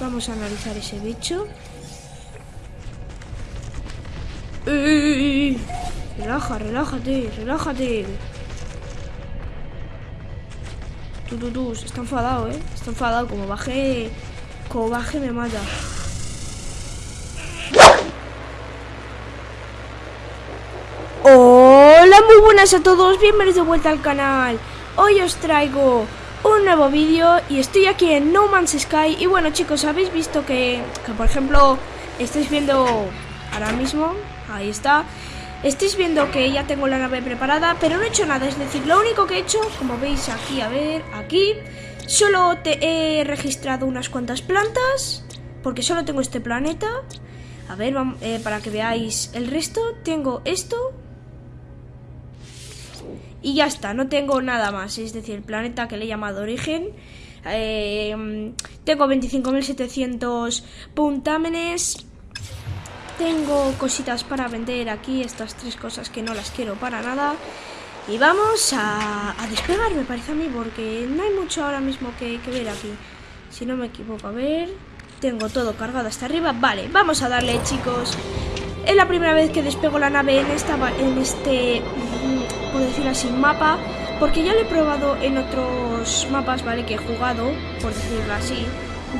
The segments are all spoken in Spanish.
Vamos a analizar ese bicho. ¡Ey! Relaja, relájate, relájate. Tú, tú, tú, está enfadado, ¿eh? Está enfadado, como baje... Como baje me mata. Hola, muy buenas a todos, bienvenidos de vuelta al canal. Hoy os traigo un nuevo vídeo y estoy aquí en No Man's Sky. Y bueno chicos, habéis visto que, que por ejemplo, estáis viendo ahora mismo, ahí está, Estáis viendo que ya tengo la nave preparada, pero no he hecho nada. Es decir, lo único que he hecho, como veis aquí, a ver, aquí, solo te he registrado unas cuantas plantas, porque solo tengo este planeta. A ver, eh, para que veáis el resto, tengo esto. Y ya está, no tengo nada más. Es decir, el planeta que le he llamado origen. Eh, tengo 25.700 puntámenes tengo cositas para vender aquí, estas tres cosas que no las quiero para nada. Y vamos a, despegar, me parece a mí, porque no hay mucho ahora mismo que, ver aquí. Si no me equivoco, a ver... Tengo todo cargado hasta arriba. Vale, vamos a darle, chicos. Es la primera vez que despego la nave en, esta, en este, mm, por decir así, mapa. Porque ya lo he probado en otros mapas, ¿vale? Que he jugado, por decirlo así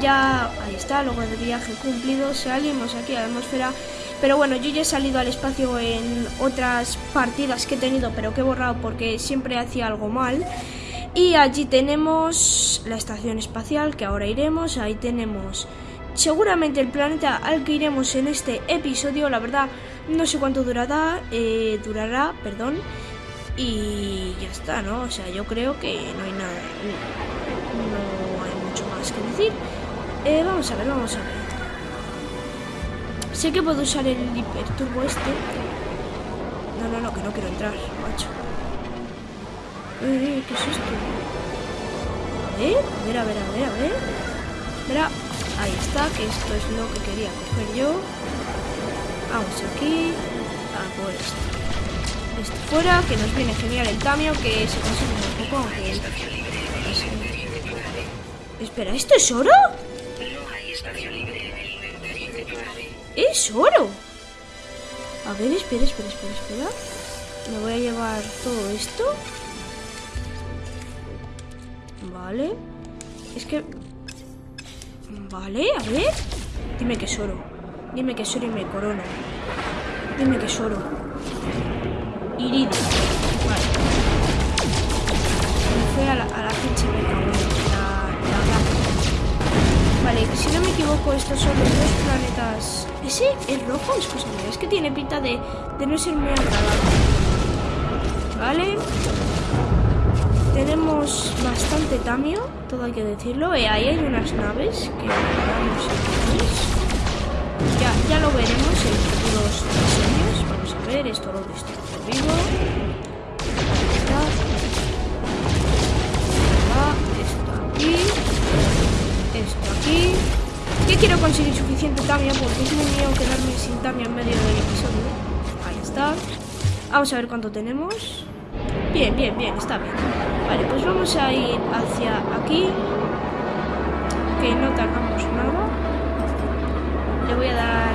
ya ahí está, logro de viaje cumplido, salimos aquí a la atmósfera. Pero bueno, yo ya he salido al espacio en otras partidas que he tenido, pero que he borrado porque siempre hacía algo mal. Y allí tenemos la estación espacial, que ahora iremos. Ahí tenemos seguramente el planeta al que iremos en este episodio. La verdad, no sé cuánto durará, eh, durará, perdón. Y ya está, ¿no? O sea, yo creo que no hay nada, no hay mucho más que decir. Eh, vamos a ver, vamos a ver. Sé que puedo usar el hiperturbo este. No, no, no, que no quiero entrar, macho. Eh, ¿qué es esto? A ver, a ver, a ver, a ver, a ver. Mira, ahí está, que esto es lo que quería coger yo. Vamos aquí. A por esto. Esto fuera, que nos viene genial el cambio, que se consigue un poco, aunque... Espera, ¿esto es oro? ¡Es oro! A ver, espera, espera, espera, espera. Me voy a llevar todo esto. Vale. Es que... Vale, a ver. Dime que es oro. Dime que es oro y me corona. Dime que es oro. Iridio. Vale. Me fue a la, a la Vale, si no me equivoco, estos son los dos planetas. ¿Ese es rojo? Es cosa mía. Es que tiene pinta de, de no ser muy agradable. Vale. Tenemos bastante tamio, todo hay que decirlo. Eh, ahí hay unas naves que vamos Ya, ya lo veremos en futuros a ver, esto lo destruyo vivo. Está. esto aquí esto aquí. Que quiero conseguir suficiente tamia porque es muy mío quedarme sin tamia en medio del episodio. Ahí está. Vamos a ver cuánto tenemos. Bien, bien, bien, está bien. Vale, pues vamos a ir hacia aquí. Que no tardamos nada. Le voy a dar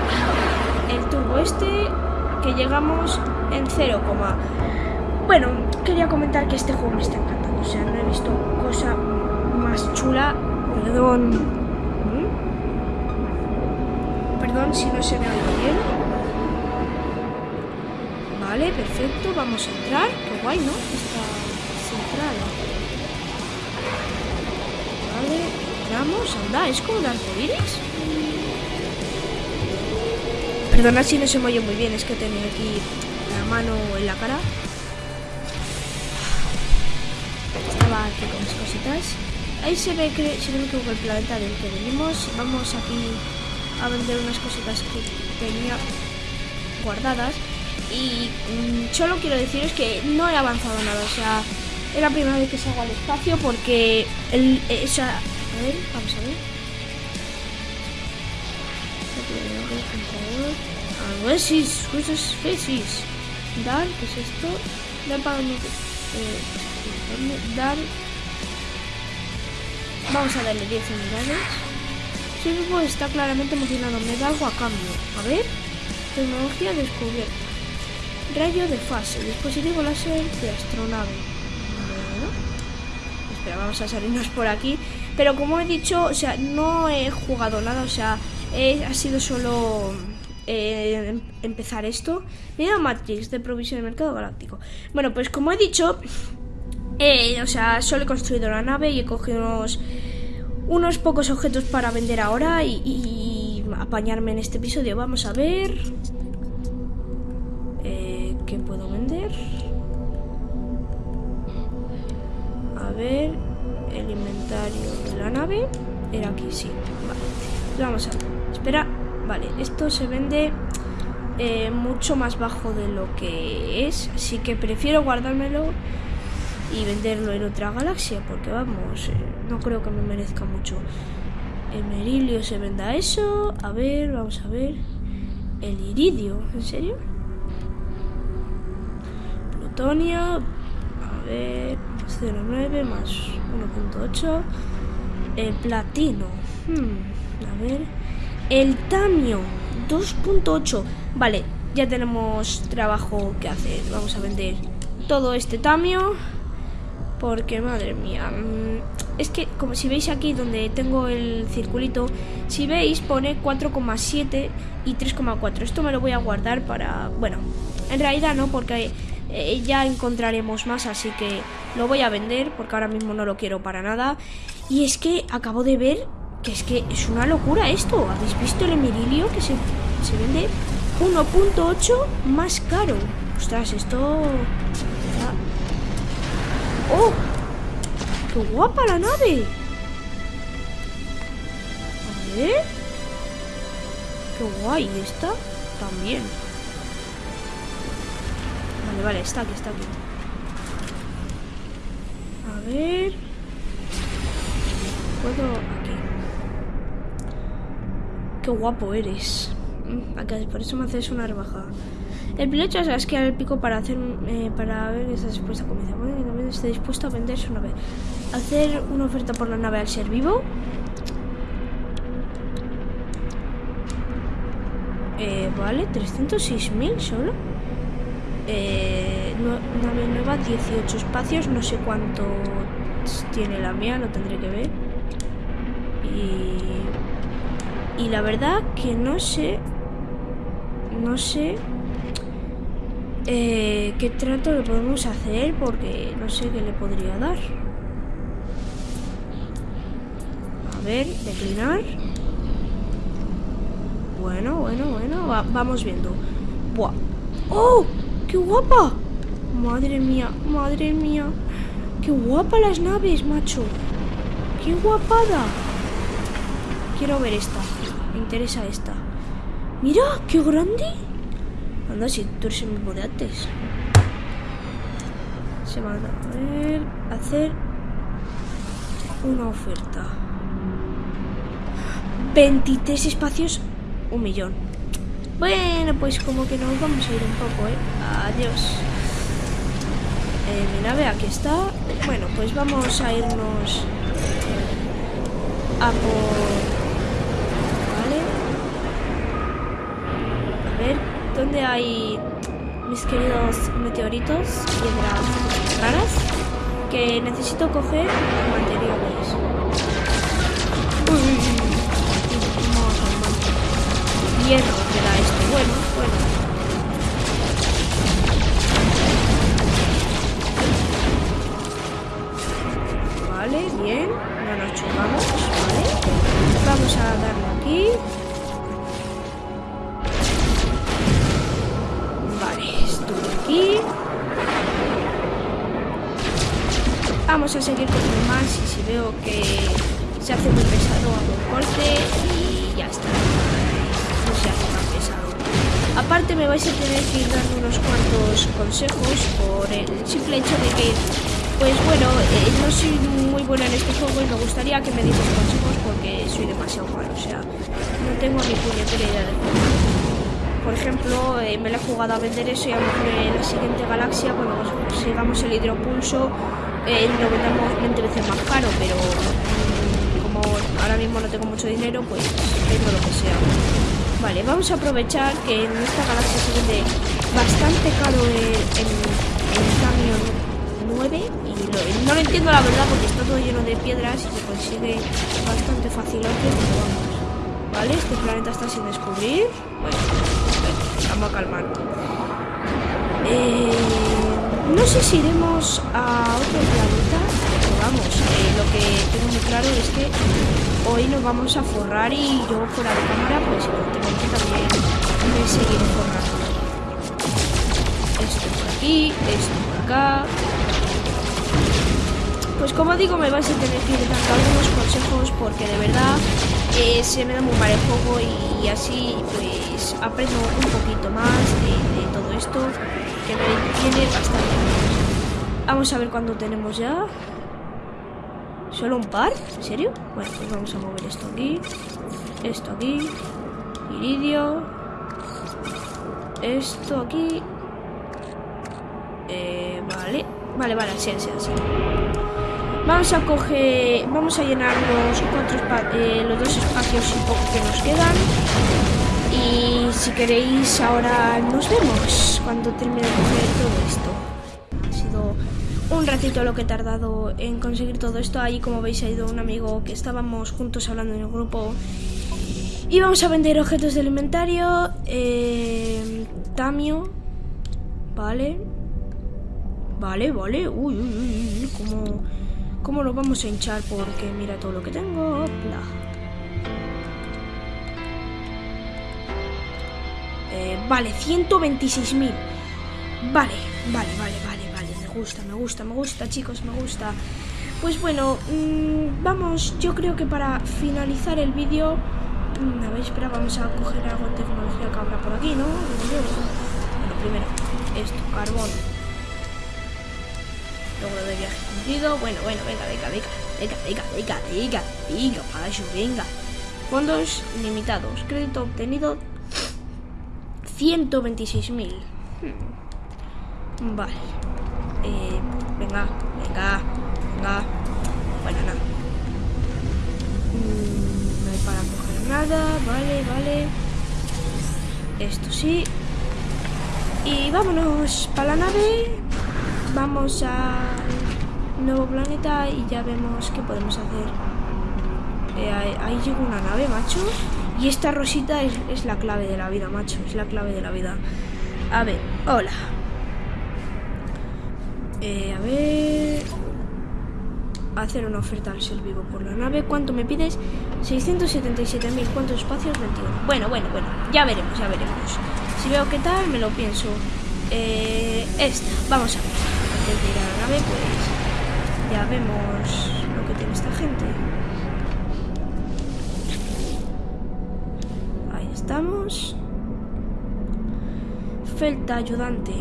el turbo este. Que llegamos en 0, bueno, quería comentar que este juego me está encantando. O sea, no he visto cosa más chula Perdón. Perdón si no se me oye bien. Vale, perfecto. Vamos a entrar. Qué guay, ¿no? Esta central. Vale, entramos. Anda, es como un arcoíris. Perdona si no se me oye muy bien, es que tenía aquí la mano en la cara. Estaba aquí con mis cositas. Ahí se ve que, si no me el planeta del que venimos. Vamos aquí a vender unas cositas que tenía guardadas. Y mm, solo quiero deciros que no he avanzado nada. O sea, es la primera vez que salgo al espacio porque el, ver. A ver si es species. Dar, ¿qué es esto? Dar para... Eh, dar Vamos a darle 10 unidades. Ser vivo está claramente emocionado. Me da algo a cambio. A ver. Tecnología descubierta. Rayo de fase. Dispositivo láser de astronave. Espera, vamos a salirnos por aquí. Pero como he dicho, o sea, no he jugado nada. O sea, ha sido solo eh, empezar esto. Mira Matrix de provisión de mercado galáctico. Bueno, pues como he dicho, eh, o sea, solo he construido la nave y he cogido unos, pocos objetos para vender ahora y, apañarme en este episodio. Vamos a ver. Eh, ¿Qué puedo vender? A ver. El inventario de la nave. Era aquí, sí. Vale. Vamos a ver. Espera. Vale, esto se vende eh, mucho más bajo de lo que es. Así que prefiero guardármelo y venderlo en otra galaxia. Porque vamos, eh, no creo que me merezca mucho. El merilio se venda eso. A ver, vamos a ver. El iridio, ¿en serio? Plutonio. A ver, 0,9 más 1.8. El platino. Hmm, a ver. El tamio, 2.8. Vale, ya tenemos trabajo que hacer. Vamos a vender todo este tamio. Porque, madre mía. Mm, es que, como si veis aquí donde tengo el circulito, si veis pone 4,7 y 3,4. Esto me lo voy a guardar para... Bueno, en realidad no, porque eh, ya encontraremos más, así que lo voy a vender porque ahora mismo no lo quiero para nada. Y es que acabo de ver que es que es una locura esto. ¿Habéis visto el emirilio que se, se vende 1.8 más caro? Ostras, esto... ¡Oh! ¡Qué guapa la nave! A ver... ¡Qué guay! ¿Esta? También. Vale, vale, está aquí, está aquí. A ver... ¿Puedo...? Qué guapo eres. Mm, por eso me haces una rebajada. El piloto es esquiar el pico para hacer eh, para ver que está dispuesto a comer. Bueno, está dispuesto a vender su nave. Hacer una oferta por la nave al ser vivo. Eh, vale, 306.000 solo. Eh, nave nueva, 18 espacios. No sé cuánto tiene la mía, lo tendré que ver. Y y la verdad que no sé, no sé eh, qué trato le podemos hacer porque no sé qué le podría dar. A ver, declinar. Bueno, bueno, bueno, vamos viendo. Buah. ¡Oh! ¡Qué guapa! Madre mía, madre mía. ¡Qué guapa las naves, macho! ¡Qué guapada! Quiero ver esta. Interesa esta. ¡Mira! ¡Qué grande! Anda, si tú eres el mismo de antes. Se van a ver... Hacer... Una oferta. 23 espacios, un millón. Bueno, pues como que nos vamos a ir un poco, ¿eh? Adiós. Eh, mi nave aquí está. Bueno, pues vamos a irnos a por ¿Dónde hay mis queridos meteoritos, piedras raras? Que necesito coger materiales. Uy, hierro me da esto. Bueno, bueno. Vale, bien. No nos chocamos, ¿vale? Vamos a darle aquí. Vamos a seguir con más y si veo que se hace muy pesado hago un corte y ya está. No se hace más pesado. Aparte me vais a tener que ir dando unos cuantos consejos por el simple hecho de que, pues bueno, eh, no soy muy buena en este juego y me gustaría que me dieseis consejos porque soy demasiado malo. O sea, no tengo ni puñetera idea de juego por ejemplo, eh, me la he jugado a vender eso y a lo mejor en la siguiente galaxia, cuando sigamos el hidropulso, vendamos 20 veces más caro, pero mm, como ahora mismo no tengo mucho dinero, pues vendo lo que sea. Vale, vamos a aprovechar que en esta galaxia se vende bastante caro el, el, el camión 9 y no lo entiendo la verdad porque está todo lleno de piedras y se consigue bastante fácilmente, pero vamos. Vale, este planeta está sin descubrir. Bueno, vamos a calmar. Eh, no sé si iremos a otro planeta, pero vamos, eh, lo que tengo muy claro es que hoy nos vamos a forrar y yo fuera de cámara, pues evidentemente también me seguiré forrando. Esto por aquí, esto por acá. Pues como digo, me vais a tener que ir dando algunos consejos porque de verdad se me da muy mal el juego y así pues aprendo un poquito más de, todo esto que me tiene bastante. Vamos a ver cuándo tenemos ya. ¿Solo un par? ¿En serio? Bueno, pues vamos a mover esto aquí. Esto aquí. Iridio. Esto aquí. Eh, vale. Vale, vale, así, así, así. Vamos a coger, vamos a llenar los espa- eh, los dos espacios y poco que nos quedan. Y si queréis ahora nos vemos cuando termine de coger todo esto. Ha sido un ratito lo que he tardado en conseguir todo esto. Ahí como veis ha ido un amigo que estábamos juntos hablando en el grupo. Y vamos a vender objetos del inventario. Eh, Tamio. Vale. Vale, vale. Uy, uy, uy, uy. ¿Cómo, ¿Cómo lo vamos a hinchar? Porque mira todo lo que tengo. Bla. Eh, vale, 126.000. Vale, vale, vale, vale, vale. Me gusta, me gusta, me gusta, chicos, me gusta. Pues bueno, mm, vamos, yo creo que para finalizar el vídeo... mm, a ver, espera, vamos a coger algo de tecnología que habrá por aquí, ¿no? Bueno, primero, esto, carbón. Logro de viaje cumplido. Bueno, bueno, venga, venga, venga. Venga, venga, venga, venga, venga, payo, venga. Fondos limitados. Crédito obtenido 126.000. Hmm. Vale. Eh, venga, venga, venga. Bueno, nada. Mm, no hay para coger nada. Vale, vale. Esto sí. Y vámonos para la nave. Vamos al nuevo planeta y ya vemos qué podemos hacer. Eh, ahí, llega una nave, macho. Y esta rosita es, es la clave de la vida, macho. Es la clave de la vida. A ver, hola. Eh, a ver. Hacer una oferta al ser vivo por la nave. ¿Cuánto me pides? 677.000. ¿Cuántos espacios? 21. Bueno, bueno, bueno. Ya veremos, ya veremos. Si veo qué tal, me lo pienso. Eh, esta. Vamos a ver. Antes de ir a la nave, pues. Ya vemos lo que tiene esta gente. Ahí estamos. Felta ayudante.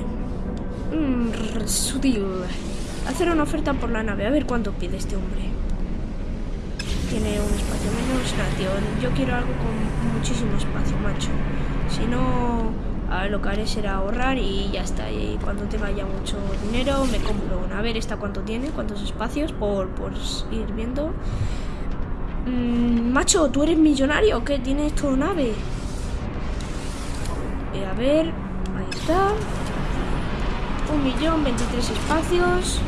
Mm, sutil. Hacer una oferta por la nave. A ver cuánto pide este hombre. Tiene un espacio menos. Tío. Yo quiero algo con muchísimo espacio, macho. Si no, a lo que haré será ahorrar y ya está. Y cuando tenga ya mucho dinero, me compro una. A ver, ¿esta cuánto tiene? ¿Cuántos espacios? Por, por ir viendo. Mm, macho, ¿tú eres millonario o qué? ¿Tienes todo nave? Eh, a ver, ahí está. Un millón, 23 espacios.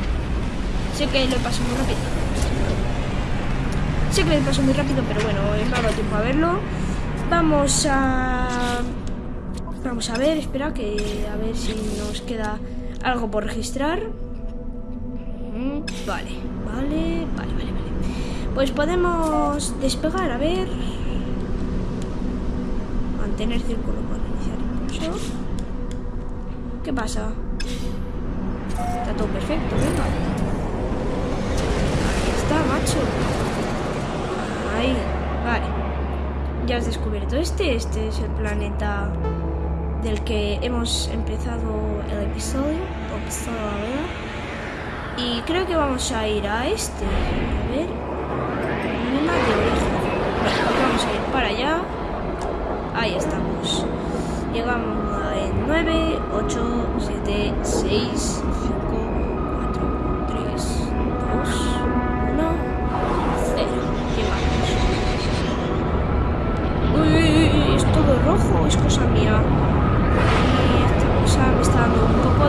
Sé que lo paso muy rápido. Sé que lo paso muy rápido, pero bueno, he dado tiempo a verlo. Vamos a... Vamos a ver, espera que a ver si nos queda algo por registrar. Vale, vale, vale, vale, vale. Pues podemos despegar, a ver. Mantener círculo para iniciar impulso. ¿Qué pasa? Está todo perfecto, venga. Ahí está, macho. Ahí, vale. Ya has descubierto este. Este es el planeta del que hemos empezado el episodio, o la vela. Y creo que vamos a ir a este, a ver, mina de origen. Vamos a ir para allá. Ahí estamos. Llegamos en 9, 8, 7, 6, 5, 4, 3, 2, 1, 0. Llegamos. Uy, es todo rojo, es cosa mía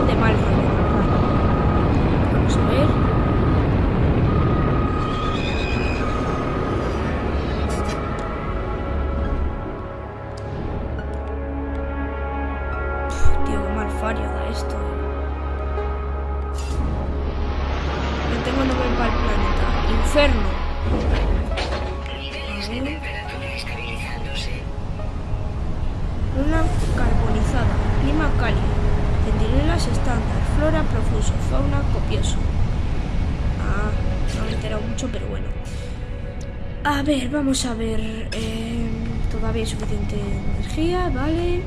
de mal rollo. Vamos a ver. tío, qué mal fallo da esto. No tengo nombre para el planeta. Inferno. Profuso, fauna copioso. Ah, no me he enterado mucho, pero bueno. A ver, vamos a ver. Eh, todavía hay suficiente energía, vale.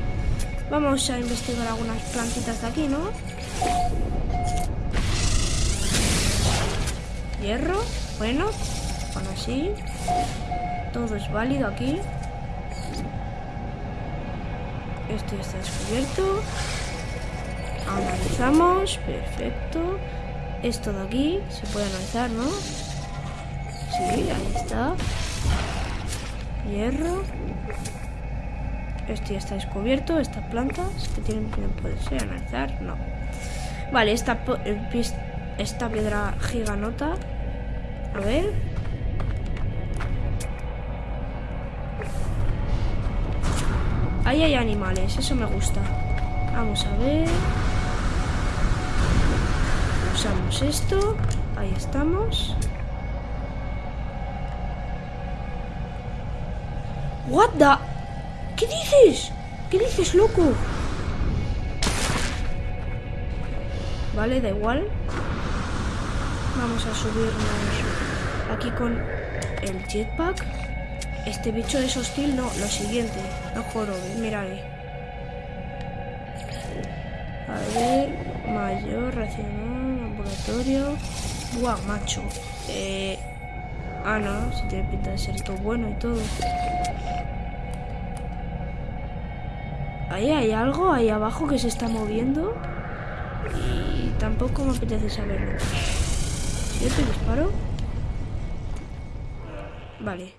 Vamos a investigar algunas plantitas de aquí, ¿no? Hierro, bueno, aún así. Todo es válido aquí. Esto ya está descubierto. Analizamos, perfecto. Esto de aquí se puede analizar, ¿no? Sí, ahí está. Hierro. Esto ya está descubierto. Estas plantas que tienen poderse analizar, no. Vale, esta, eh, esta piedra giganota. A ver. Ahí hay animales, eso me gusta. Vamos a ver. Usamos esto. Ahí estamos. What the... ¿Qué dices? ¿Qué dices, loco? Vale, da igual. Vamos a subirnos aquí con el jetpack. Este bicho es hostil, no, lo siguiente. No jorobes, miraré. A ver, mayor, racional, laboratorio. Buah, macho. Eh... Ah, no, si tiene pinta de ser todo bueno y todo. Ahí hay algo ahí abajo que se está moviendo. Y tampoco me apetece saberlo. ¿Yo te disparo? Vale.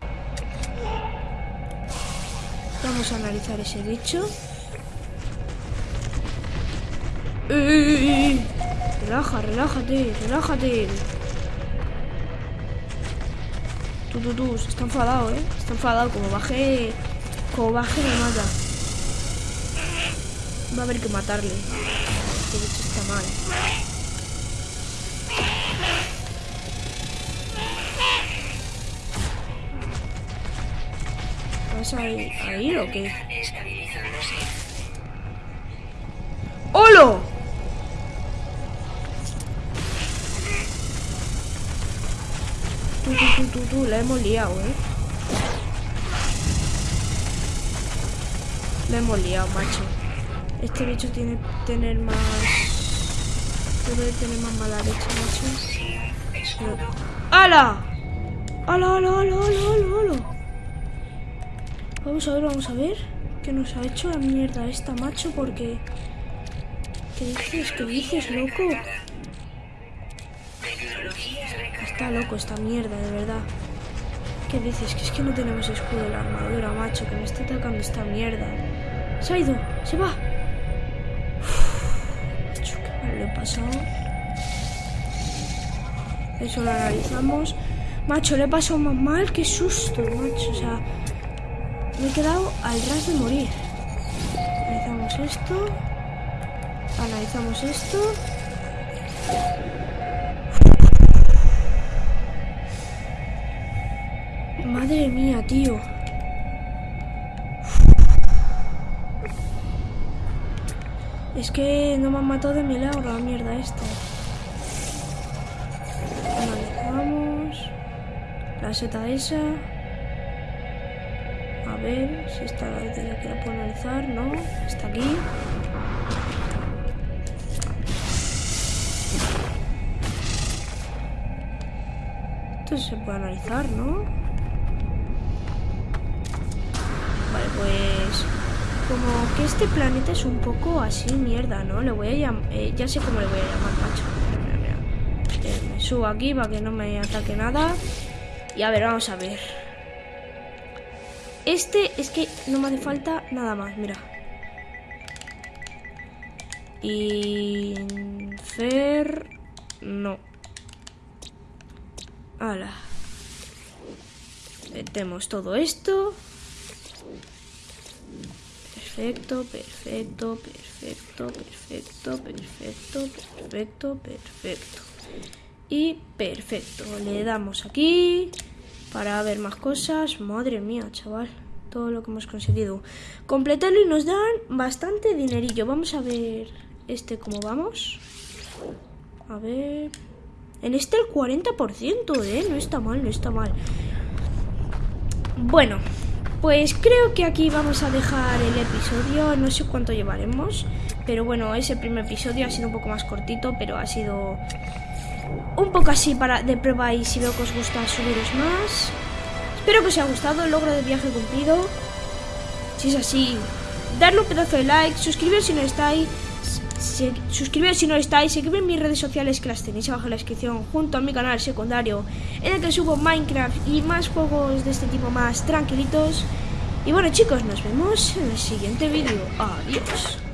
Vamos a analizar ese bicho. ¡Ey! Relaja, relájate, relájate. Tú, tú, tú, se está enfadado, ¿eh? Está enfadado. Como baje... Como baje me mata. Va a haber que matarle. Este bicho está mal. ¿Vas a ir, a ir o qué? ¡Holo! La hemos liado, ¿eh? La hemos liado, macho. Este bicho tiene que tener más... Debe tener más mala leche, macho. Pero... ¡Hala! ¡Hala, hala, hala, hala, hala! Vamos a ver, vamos a ver. ¿Qué nos ha hecho la mierda esta, macho? Porque... ¿Qué dices? ¿Qué dices, loco? Está loco esta mierda, de verdad. ¿Qué dices? Que es que no tenemos escudo de la armadura, macho. Que me está atacando esta mierda. Se. Se va. Macho, qué mal le he pasado. Eso lo analizamos. Macho, le he pasado más mal. Qué susto, macho. O sea... Me he quedado al ras de morir. Analizamos esto. Analizamos esto. Madre mía, tío. Es que no me han matado de milagro la mierda esta. Analizamos. La seta esa. A ver si está la que la puedo analizar. No, está aquí. Esto se puede analizar, ¿no? Pues... Como que este planeta es un poco así mierda, ¿no? Le voy a llamar... Eh, ya sé cómo le voy a llamar, macho. Mira, mira. Eh, me subo aquí para que no me ataque nada. Y a ver, vamos a ver. Este es que no me hace falta nada más, mira. No Hala. Metemos todo esto. Perfecto, perfecto, perfecto, perfecto, perfecto, perfecto, perfecto. Y perfecto. Le damos aquí para ver más cosas. Madre mía, chaval. Todo lo que hemos conseguido. Completarlo y nos dan bastante dinerillo. Vamos a ver este cómo vamos. A ver... En este el 40%, ¿eh? No está mal, no está mal. Bueno, pues creo que aquí vamos a dejar el episodio. No sé cuánto llevaremos. Pero bueno, ese primer episodio ha sido un poco más cortito, pero ha sido un poco así para de prueba y si veo que os gusta subiros más. Espero que os haya gustado el logro de viaje cumplido. Si es así, darle un pedazo de like, suscribiros si no estáis suscribiros si no estáis, seguidme en mis redes sociales que las tenéis abajo en la descripción, junto a mi canal secundario, en el que subo Minecraft y más juegos de este tipo más tranquilitos. Y bueno chicos, nos vemos en el siguiente vídeo. Adiós.